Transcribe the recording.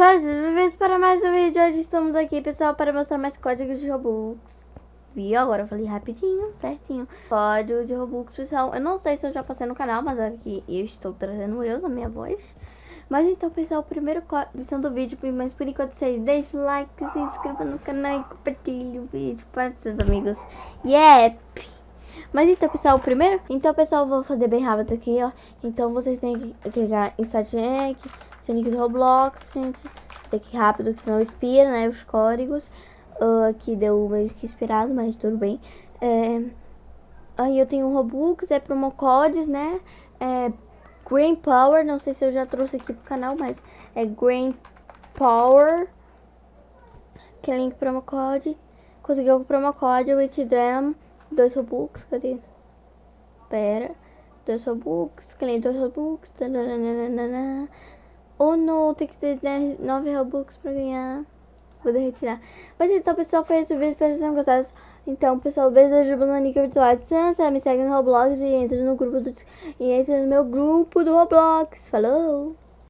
Faz para mais um vídeo. Hoje estamos aqui, pessoal, para mostrar mais códigos de Robux. Viu? Agora eu falei rapidinho, certinho. Código de Robux, pessoal. Eu não sei se eu já passei no canal, mas aqui eu estou trazendo eu na minha voz. Mas então, pessoal, o primeiro código do vídeo, mas por enquanto vocês deixem o like, se inscreva no canal e compartilhe o vídeo para seus amigos. Yep! Mas então, pessoal, primeiro... Então, pessoal, vou fazer bem rápido aqui, ó. Então, vocês têm que clicar em Start seu nick do Roblox, gente. Tem que ir rápido, que senão expira, né, os códigos. Uh, aqui deu meio que inspirado, mas tudo bem. É... Aí eu tenho Robux, é promo codes, né? É Green Power, não sei se eu já trouxe aqui pro canal, mas é Green Power. Que é link promo code. Conseguiu o promo code, Withdram, dois Robux, cadê? Pera. Dois Robux, cliente dois Robux. Tananana. Ou não, tem que ter 9 Robux pra ganhar. Vou retirar. Mas então, pessoal, foi esse o vídeo. Espero que vocês tenham gostado. Então, pessoal, beijo da Jubanica Virtual Distância. Me segue no Roblox e entra no grupo do... E entra no meu grupo do Roblox. Falou!